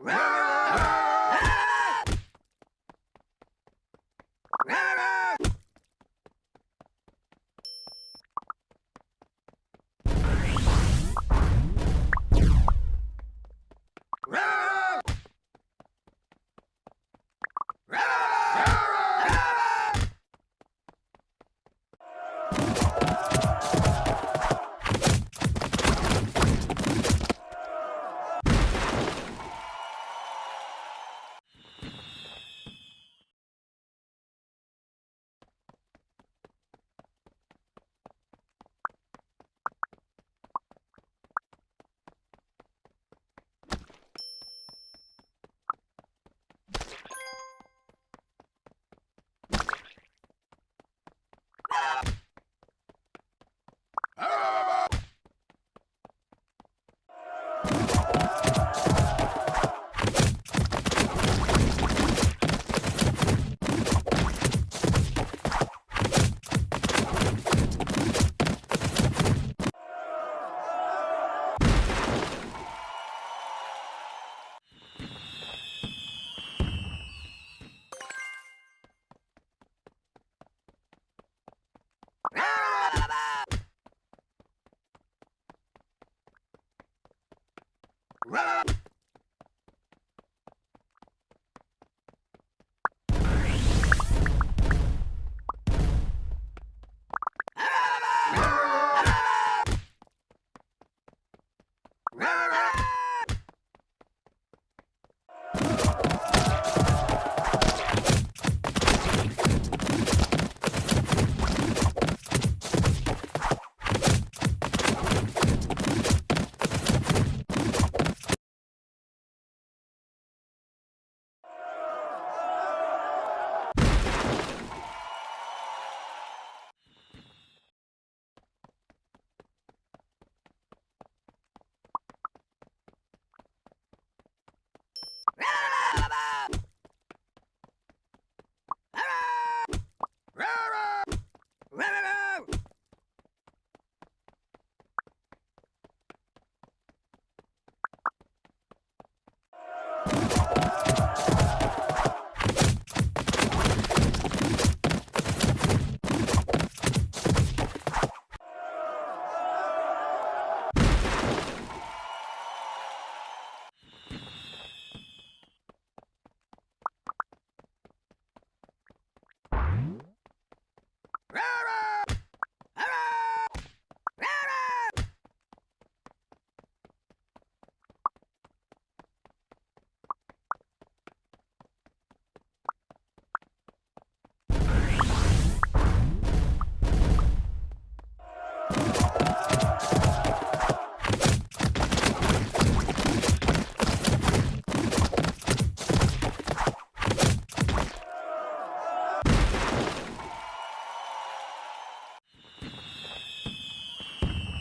you Run!